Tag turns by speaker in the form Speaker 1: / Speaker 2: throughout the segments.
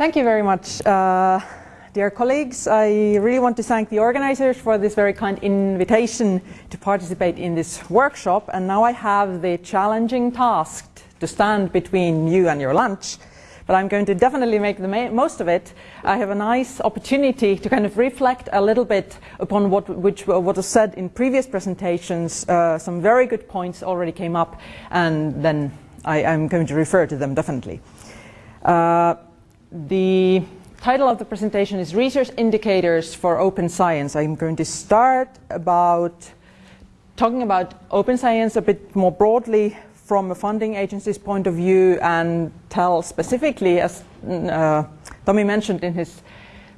Speaker 1: Thank you very much. Uh, dear colleagues, I really want to thank the organizers for this very kind invitation to participate in this workshop. And now I have the challenging task to stand between you and your lunch. But I'm going to definitely make the most of it. I have a nice opportunity to kind of reflect a little bit upon what, which, what was said in previous presentations. Uh, some very good points already came up, and then I, am going to refer to them definitely. Uh, the title of the presentation is Research Indicators for Open Science. I'm going to start about talking about open science a bit more broadly from a funding agency's point of view and tell specifically, as uh, Tommy mentioned in his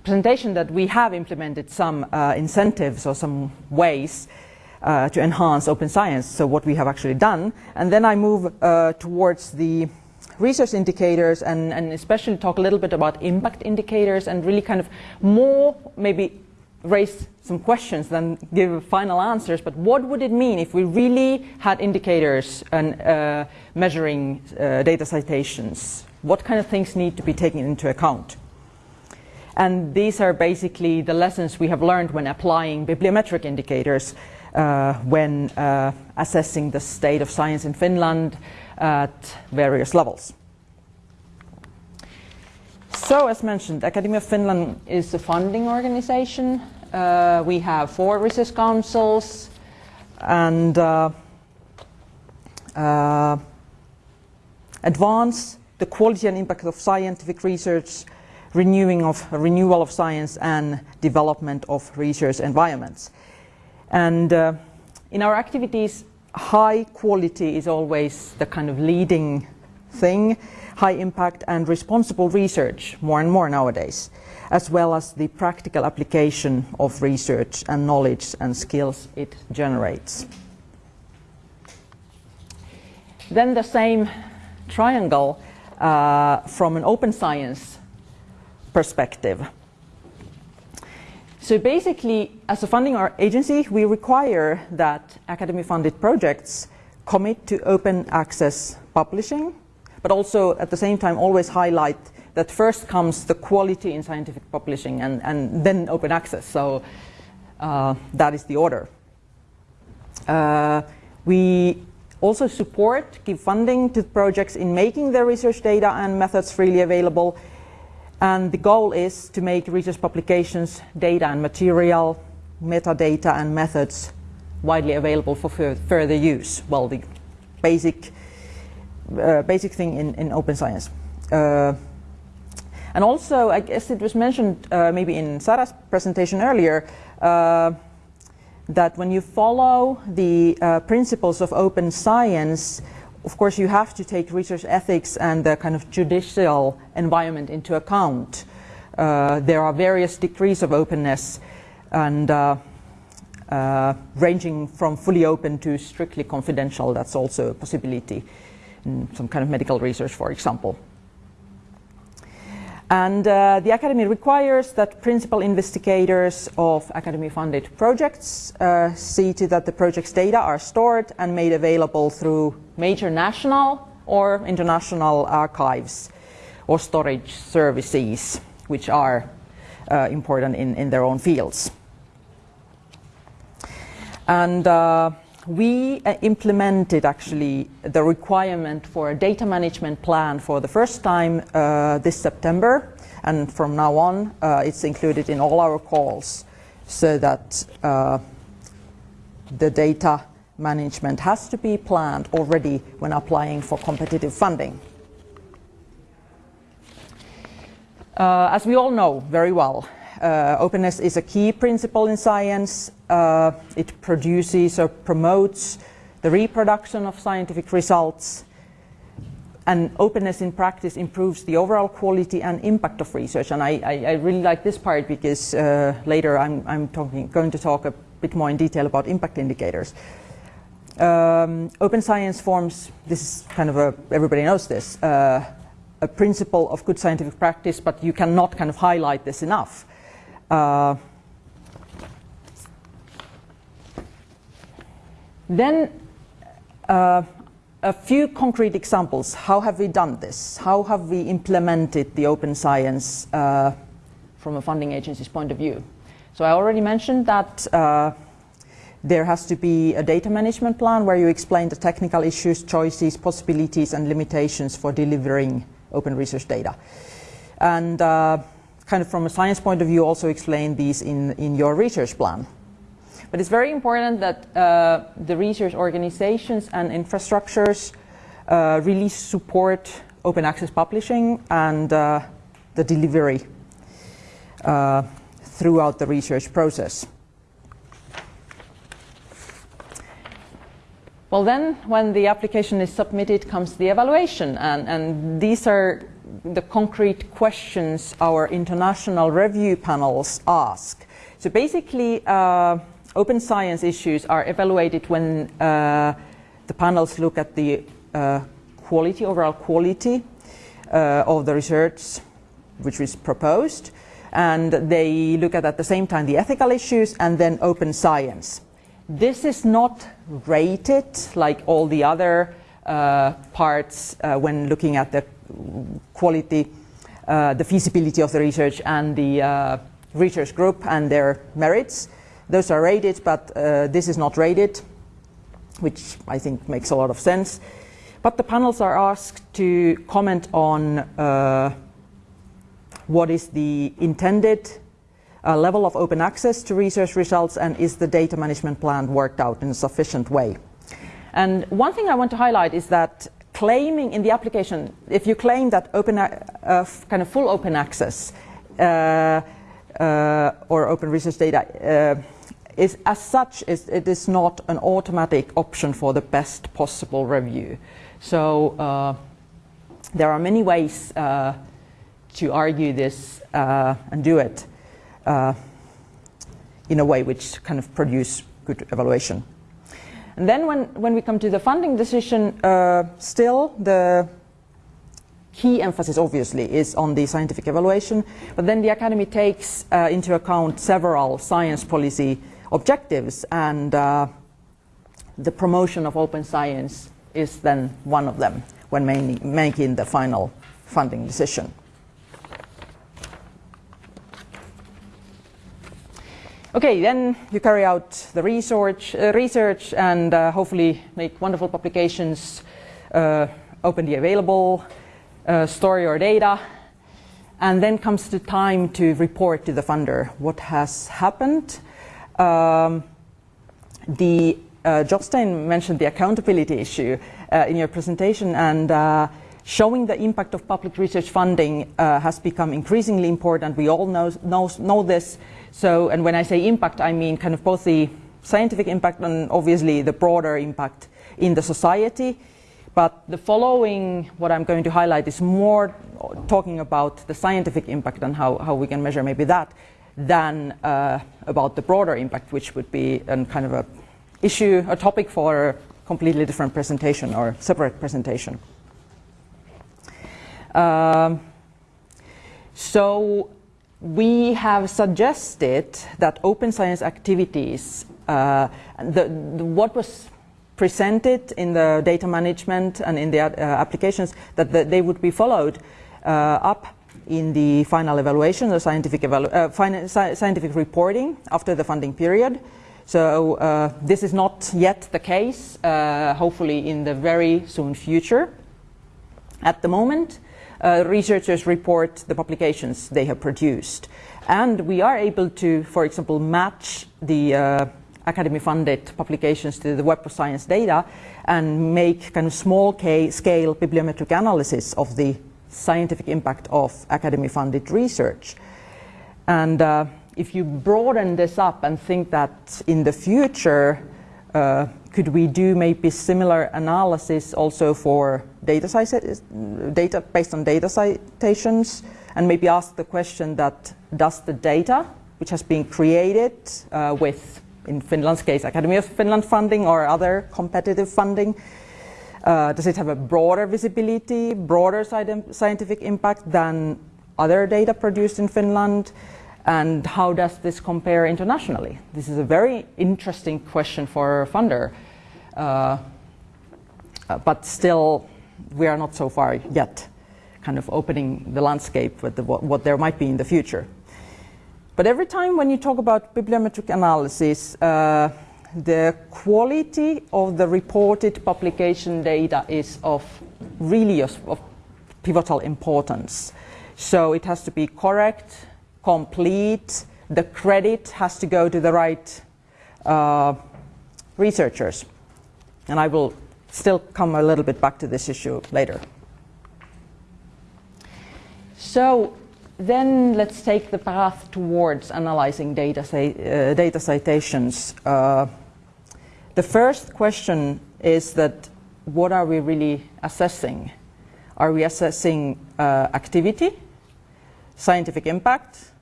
Speaker 1: presentation, that we have implemented some uh, incentives or some ways uh, to enhance open science, so what we have actually done. And then I move uh, towards the research indicators and, and especially talk a little bit about impact indicators and really kind of more maybe raise some questions than give final answers, but what would it mean if we really had indicators and uh, measuring uh, data citations? What kind of things need to be taken into account? And these are basically the lessons we have learned when applying bibliometric indicators uh, when uh, assessing the state of science in Finland at various levels. So, as mentioned, Academy of Finland is a funding organization. Uh, we have four research councils and uh, uh, advance the quality and impact of scientific research, renewing of renewal of science, and development of research environments. And uh, in our activities, high quality is always the kind of leading thing, high impact and responsible research more and more nowadays, as well as the practical application of research and knowledge and skills it generates. Then the same triangle uh, from an open science perspective. So basically, as a funding agency, we require that academy-funded projects commit to open access publishing, but also at the same time always highlight that first comes the quality in scientific publishing and, and then open access. So uh, that is the order. Uh, we also support, give funding to projects in making their research data and methods freely available and the goal is to make research publications, data and material, metadata and methods widely available for further use. Well, the basic, uh, basic thing in, in open science. Uh, and also, I guess it was mentioned uh, maybe in Sarah's presentation earlier, uh, that when you follow the uh, principles of open science, of course, you have to take research ethics and the kind of judicial environment into account. Uh, there are various degrees of openness and uh, uh, ranging from fully open to strictly confidential. That's also a possibility in some kind of medical research, for example. And uh, the Academy requires that principal investigators of Academy-funded projects uh, see to that the project's data are stored and made available through major national or international archives or storage services, which are uh, important in, in their own fields. And uh, we uh, implemented actually the requirement for a data management plan for the first time uh, this September and from now on uh, it's included in all our calls so that uh, the data management has to be planned already when applying for competitive funding. Uh, as we all know very well, uh, openness is a key principle in science. Uh, it produces or promotes the reproduction of scientific results. And openness in practice improves the overall quality and impact of research. And I, I, I really like this part because uh, later I'm, I'm talking, going to talk a bit more in detail about impact indicators. Um, open science forms, this is kind of a, everybody knows this, uh, a principle of good scientific practice, but you cannot kind of highlight this enough. Uh, then uh, a few concrete examples. How have we done this? How have we implemented the open science uh, from a funding agency's point of view? So I already mentioned that uh, there has to be a data management plan where you explain the technical issues, choices, possibilities, and limitations for delivering open research data. And uh, kind of from a science point of view, also explain these in, in your research plan. But it's very important that uh, the research organizations and infrastructures uh, really support open access publishing and uh, the delivery uh, throughout the research process. Well, then, when the application is submitted, comes the evaluation, and, and these are the concrete questions our international review panels ask. So basically, uh, open science issues are evaluated when uh, the panels look at the uh, quality, overall quality uh, of the research which is proposed, and they look at at the same time the ethical issues and then open science. This is not rated like all the other uh, parts uh, when looking at the quality, uh, the feasibility of the research and the uh, research group and their merits. Those are rated, but uh, this is not rated, which I think makes a lot of sense. But the panels are asked to comment on uh, what is the intended uh, level of open access to research results and is the data management plan worked out in a sufficient way. And one thing I want to highlight is that claiming in the application, if you claim that open, uh, kind of full open access uh, uh, or open research data uh, is as such, is, it is not an automatic option for the best possible review. So uh, there are many ways to argue this and do it in a way which kind of produce good evaluation. And then when, when we come to the funding decision, uh, still the key emphasis obviously is on the scientific evaluation, but then the Academy takes uh, into account several science policy objectives and uh, the promotion of open science is then one of them when making the final funding decision. Okay, then you carry out the research, uh, research and uh, hopefully make wonderful publications, uh, openly available, uh, store your data, and then comes the time to report to the funder what has happened. Um, the uh, Jostein mentioned the accountability issue uh, in your presentation, and showing the impact of public research funding has become increasingly important. We all know, know, know this so, and when I say impact, I mean kind of both the scientific impact and obviously the broader impact in the society. But the following, what I'm going to highlight, is more talking about the scientific impact and how, how we can measure maybe that than uh, about the broader impact, which would be a kind of a issue, a topic for a completely different presentation or separate presentation. Um, so we have suggested that open science activities, uh, the, the, what was presented in the data management and in the uh, applications, that the, they would be followed uh, up in the final evaluation, the scientific, evalu uh, sci scientific reporting after the funding period. So uh, this is not yet the case, uh, hopefully in the very soon future. At the moment, uh, researchers report the publications they have produced. And we are able to, for example, match the uh, academy-funded publications to the Web of Science data and make kind of small scale bibliometric analysis of the scientific impact of academy-funded research. And uh, if you broaden this up and think that in the future uh, could we do maybe similar analysis also for data, data based on data citations and maybe ask the question that does the data which has been created uh, with in Finland's case Academy of Finland funding or other competitive funding uh, does it have a broader visibility, broader scientific impact than other data produced in Finland? And how does this compare internationally? This is a very interesting question for a funder. Uh, uh, but still, we are not so far yet, kind of opening the landscape with the, what, what, there might be in the future. But every time when you talk about bibliometric analysis, uh, the quality of the reported publication data is of really of, pivotal importance. So it has to be correct, complete, the credit has to go to the right uh, researchers. And I will still come a little bit back to this issue later. So then let's take the path towards analyzing data, uh, data citations. Uh, the first question is that what are we really assessing? Are we assessing uh, activity, scientific impact,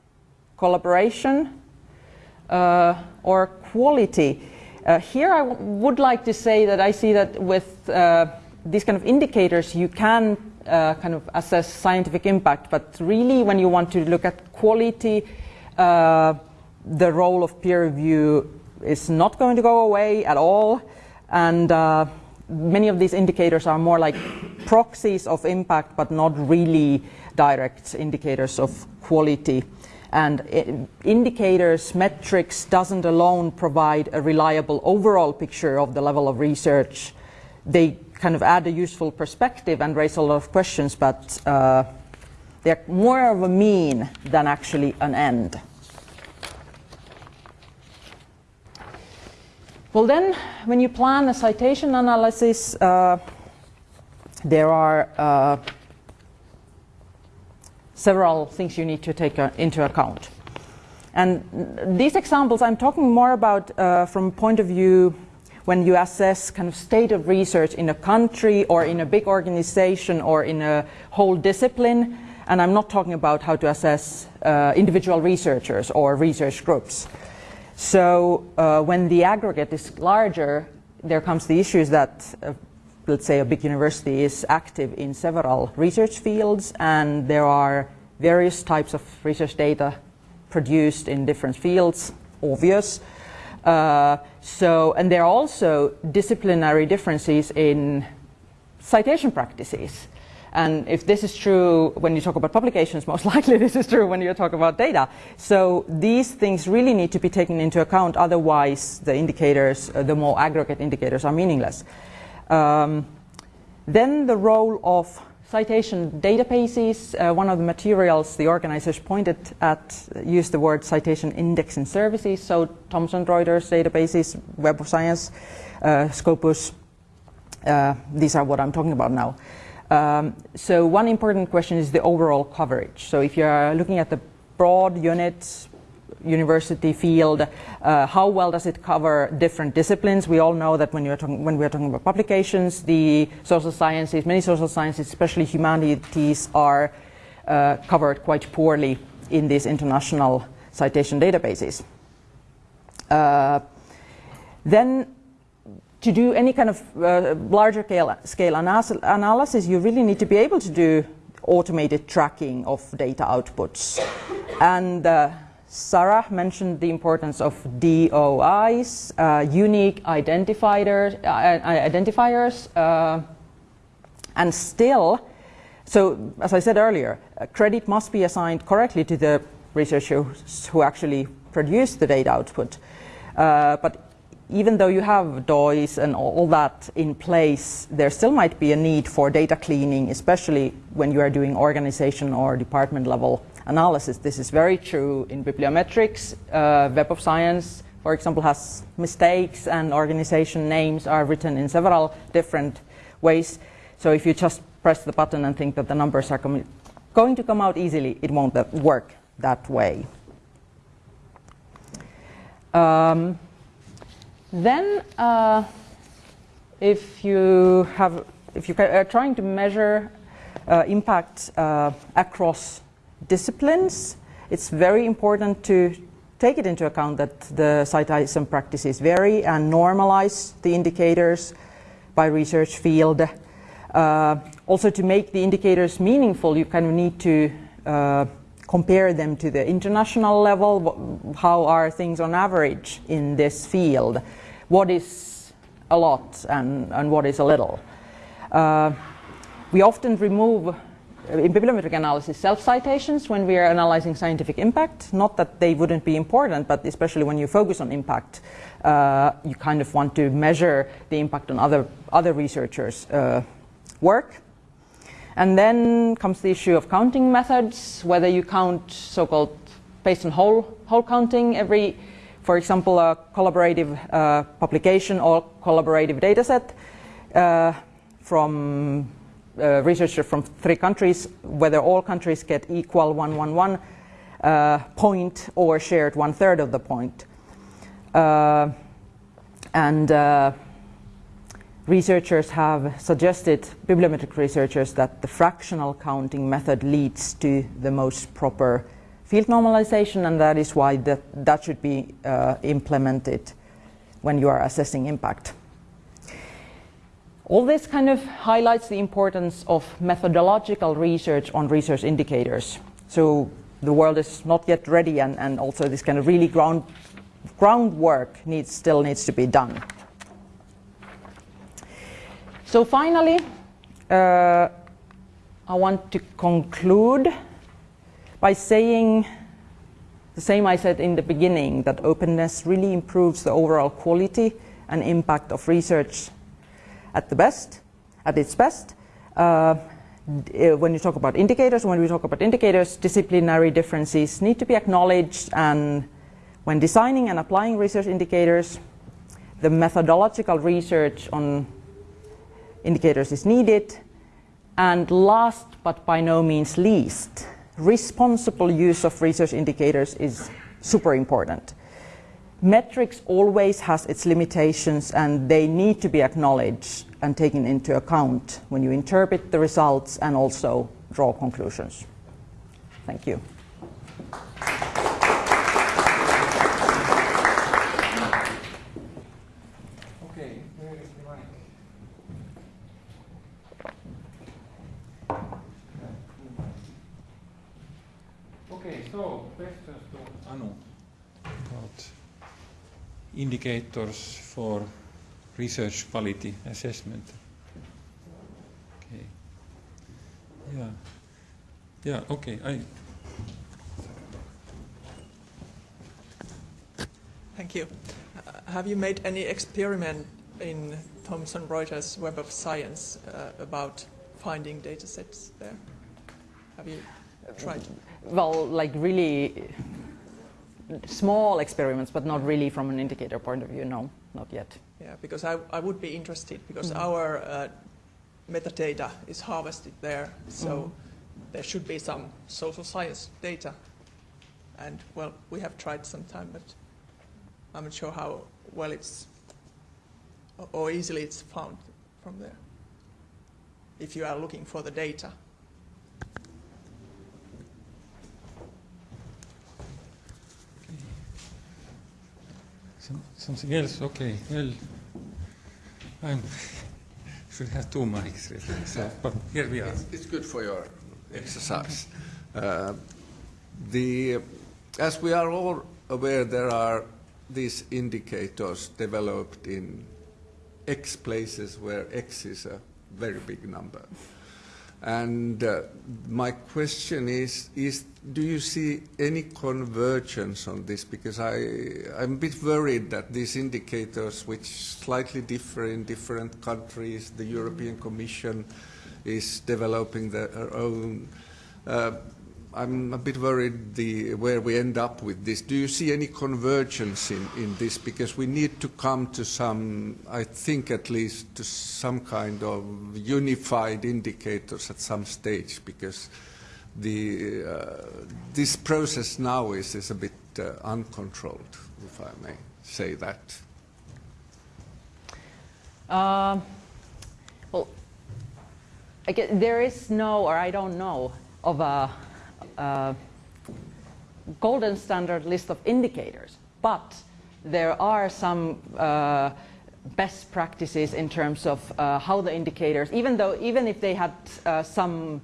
Speaker 1: collaboration, uh, or quality? Uh, here I would like to say that I see that with uh, these kind of indicators you can uh, kind of assess scientific impact, but really when you want to look at quality, uh, the role of peer review is not going to go away at all. And uh, many of these indicators are more like proxies of impact, but not really direct indicators of quality. And indicators, metrics doesn't alone provide a reliable overall picture of the level of research. They kind of add a useful perspective and raise a lot of questions, but uh, they're more of a mean than actually an end. Well, then, when you plan a citation analysis, uh, there are uh, several things you need to take uh, into account. And these examples I'm talking more about uh, from point of view when you assess kind of state of research in a country or in a big organization or in a whole discipline. And I'm not talking about how to assess uh, individual researchers or research groups. So uh, when the aggregate is larger, there comes the issues that, uh, let's say, a big university is active in several research fields, and there are various types of research data produced in different fields, obvious. Uh, so, and there are also disciplinary differences in citation practices. And if this is true when you talk about publications, most likely this is true when you talk about data. So these things really need to be taken into account, otherwise the indicators, uh, the more aggregate indicators are meaningless. Um, then the role of citation databases, uh, one of the materials the organizers pointed at used the word citation indexing services, so Thomson Reuters databases, Web of Science, uh, Scopus, uh, these are what I'm talking about now. Um, so one important question is the overall coverage. So if you're looking at the broad unit, university field, uh, how well does it cover different disciplines? We all know that when, you're talking, when we're talking about publications, the social sciences, many social sciences, especially humanities, are uh, covered quite poorly in these international citation databases. Uh, then to do any kind of uh, larger scale, scale analysis, you really need to be able to do automated tracking of data outputs. And uh, Sarah mentioned the importance of DOIs, uh, unique identifiers, uh, identifiers uh, and still, so as I said earlier, uh, credit must be assigned correctly to the researchers who actually produce the data output. but even though you have DOIs and all that in place, there still might be a need for data cleaning, especially when you are doing organization or department level analysis. This is very true in bibliometrics. Uh, Web of Science, for example, has mistakes and organization names are written in several different ways. So if you just press the button and think that the numbers are going to come out easily, it won't work that way. Um, then, uh, if you have, if you are trying to measure uh, impact uh, across disciplines, it's very important to take it into account that the citation practices vary and normalize the indicators by research field. Uh, also, to make the indicators meaningful, you kind of need to uh, compare them to the international level. How are things on average in this field? What is a lot and, and what is a little? Uh, we often remove in bibliometric analysis self-citations when we are analyzing scientific impact. Not that they wouldn't be important, but especially when you focus on impact, uh, you kind of want to measure the impact on other, other researchers' uh, work. And then comes the issue of counting methods, whether you count so-called based on whole, whole counting every, for example, a collaborative uh, publication or collaborative dataset uh, from uh, researchers from three countries, whether all countries get equal 111 uh, point or shared one third of the point. Uh, and uh, researchers have suggested, bibliometric researchers, that the fractional counting method leads to the most proper field normalization, and that is why that, that should be uh, implemented when you are assessing impact. All this kind of highlights the importance of methodological research on research indicators. So the world is not yet ready, and, and also this kind of really ground, groundwork needs, still needs to be done. So finally, uh, I want to conclude by saying the same I said in the beginning, that openness really improves the overall quality and impact of research at the best, at its best. Uh, when you talk about indicators, when we talk about indicators, disciplinary differences need to be acknowledged and when designing and applying research indicators, the methodological research on indicators is needed. And last but by no means least, responsible use of research indicators is super important. Metrics always has its limitations and they need to be acknowledged and taken into account when you interpret the results and also draw conclusions. Thank you.
Speaker 2: Indicators for research quality assessment. Okay. Yeah. Yeah, okay. I
Speaker 3: Thank you. Uh, have you made any experiment in Thomson Reuters Web of Science uh, about finding data sets there? Have you tried?
Speaker 1: Well, like really small experiments, but not really from an indicator point of view, no, not yet.
Speaker 3: Yeah, because I, I would be interested because mm -hmm. our uh, metadata is harvested there, so mm -hmm. there should be some social science data. And well, we have tried some time, but I'm not sure how well it's or easily it's found from there if you are looking for the data.
Speaker 2: Something else? Okay, well, I should have two mics, really. So, but here we are.
Speaker 4: It's, it's good for your exercise. Uh, the, as we are all aware, there are these indicators developed in X places where X is a very big number. And uh, my question is, is, do you see any convergence on this? Because I, I'm a bit worried that these indicators, which slightly differ in different countries, the European Commission is developing their own uh, I'm a bit worried the, where we end up with this. Do you see any convergence in, in this? Because we need to come to some, I think at least, to some kind of unified indicators at some stage, because the, uh, this process now is, is a bit uh, uncontrolled, if I may say that.
Speaker 1: Uh, well, I guess there is no, or I don't know, of a uh, golden standard list of indicators, but there are some uh, best practices in terms of uh, how the indicators, even though even if they had uh, some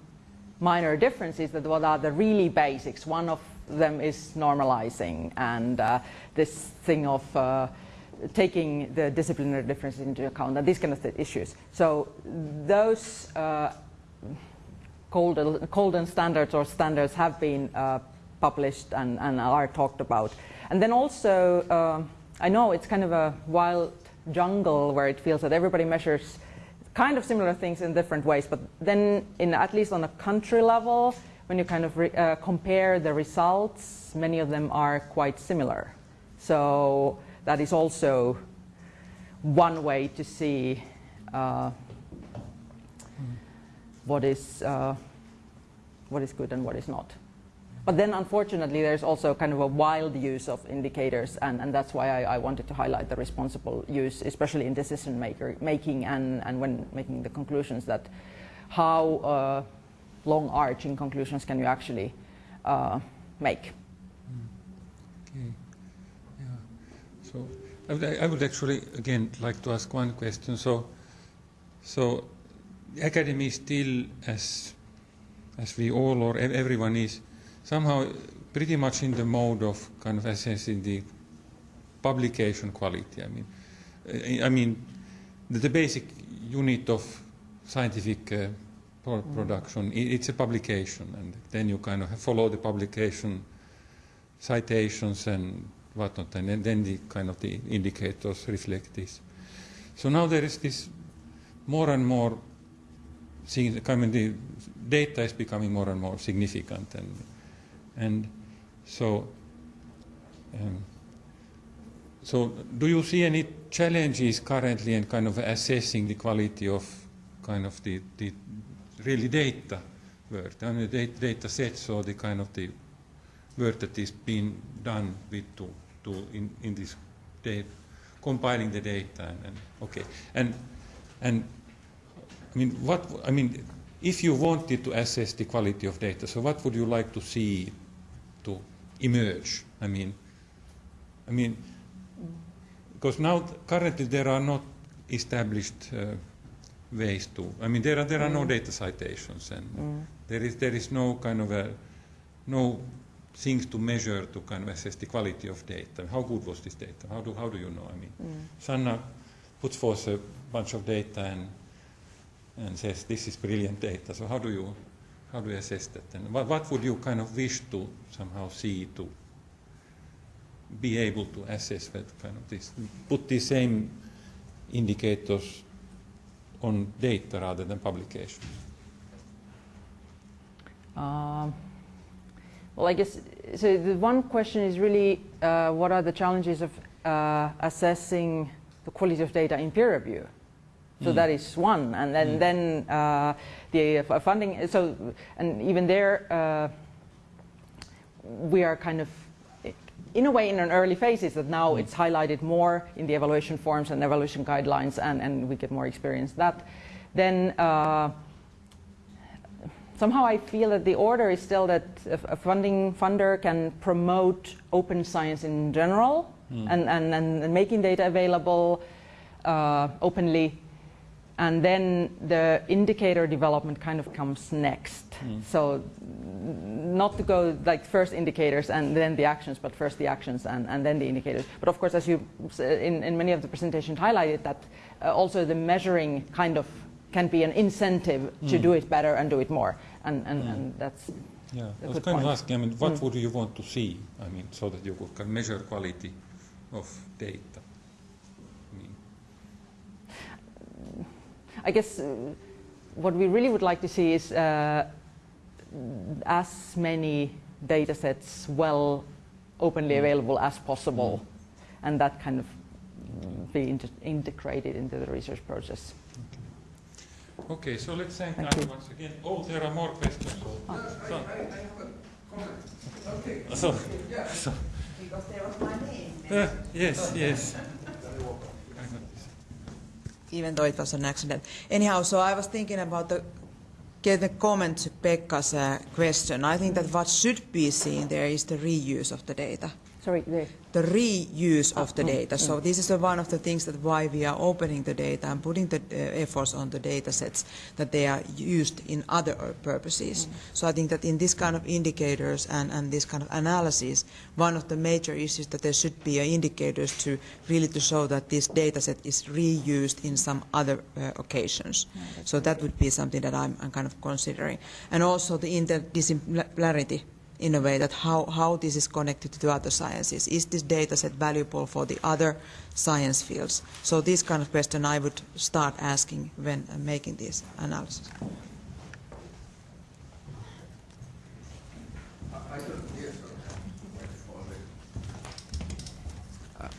Speaker 1: minor differences, that what are the really basics. One of them is normalizing, and uh, this thing of taking the disciplinary differences into account and these kind of issues. So those golden, golden standards or standards have been uh, published and, and are talked about. And then also, uh, I know it's kind of a wild jungle where it feels that everybody measures kind of similar things in different ways, but then in at least on a country level, when you kind of re- uh, compare the results, many of them are quite similar. So that is also one way to see uh, what is uh, what is good and what is not. But then, unfortunately, there's also kind of a wild use of indicators, and, and that's why I, I wanted to highlight the responsible use, especially in decision maker, making and, and when making the conclusions that how uh, long arching conclusions can you actually uh, make.
Speaker 2: Okay. Yeah. So I would, I would actually again like to ask one question. So, so academy is still as as we all or everyone is somehow pretty much in the mode of kind of assessing the publication quality. I mean, uh, I mean the, the basic unit of scientific uh, pro- production i- it's a publication, and then you kind of follow the publication citations and whatnot, and then, then the kind of the indicators reflect this. So now there is this more and more, I the data is becoming more and more significant, and and so. Um, so, do you see any challenges currently in kind of assessing the quality of kind of the, the really data work, mean, the data, sets or the kind of the work that is being done with to, to in, in this data, compiling the data and, and okay and and I mean what I mean if you wanted to assess the quality of data so what would you like to see to emerge I mean I mean because now currently there are not established uh, ways to I mean there are there are no mm. data citations and mm. there is there is no kind of a no things to measure to kind of assess the quality of data. How good was this data? How do, how do you know? I mean, mm. Sanna puts forth a bunch of data and, and says this is brilliant data. So how do you, how do you assess that? And what, what would you kind of wish to somehow see to be able to assess that kind of this, put the same indicators on data rather than publications?
Speaker 1: Um, well, I guess so. The one question is really uh, what are the challenges of uh, assessing the quality of data in peer review? So that is one, and then then uh, the uh, funding. So and even there, uh, we are kind of in a way in an early phases that now it's highlighted more in the evaluation forms and evaluation guidelines, and and we get more experience that. Then. Uh, somehow I feel that the order is still that a a funding funder can promote open science in general and, and, and making data available uh, openly. And then the indicator development kind of comes next. Mm. So, not to go like first indicators and then the actions, but first the actions and, and then the indicators. But of course, as you in, in many of the presentations highlighted, that uh, also the measuring kind of can be an incentive to mm. do it better and do it more. And, and, and that's
Speaker 2: Yeah, I was kind of asking, I mean, what mm. would you want to see? I mean, so that you could can measure quality of data. I mean,
Speaker 1: I guess uh, what we really would like to see is uh, as many data sets well openly available as possible, and that kind of mm, be inter- integrated into the research process.
Speaker 2: okay, so let's thank
Speaker 1: Thank
Speaker 2: Anna
Speaker 1: you.
Speaker 2: once again. Oh, there are more questions. So, so,
Speaker 4: Okay.
Speaker 2: so, so
Speaker 5: Because there was my name.
Speaker 2: uh, yes, yes.
Speaker 5: Even though it was an accident. Anyhow, so I was thinking about the get a comment to Pekka's uh, question. I think that what should be seen there is the reuse of the data.
Speaker 1: Sorry, the
Speaker 5: the reuse of the
Speaker 1: Ah, mm,
Speaker 5: data. So this is one of the things that why we are opening the data and putting the uh, efforts on the data sets that they are used in other uh, purposes. So I think that in this kind of indicators and, and this kind of analysis, one of the major issues that there should be indicators to really to show that this data set is reused in some other uh, occasions. so that would be something that I'm, I'm kind of considering. And also the interdisciplinarity in a way that how, how this is connected to other sciences. Is this data set valuable for the other science fields? So this kind of question I would start asking when making this analysis.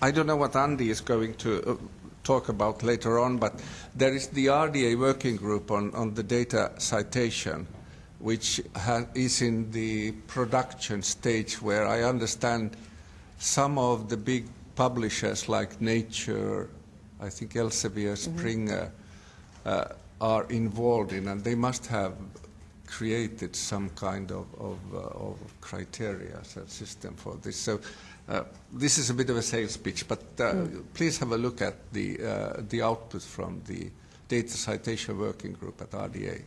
Speaker 4: I don't know what Andy is going to uh, talk about later on, but there is the RDA working group on, on the data citation, which ha- is in the production stage where I understand some of the big publishers like Nature, I think Elsevier, Springer, uh, are involved in, and they must have created some kind of, of, uh, of criteria system for this. So uh, this is a bit of a sales pitch, but uh, please have a look at the, uh, the output from the data citation working group at RDA.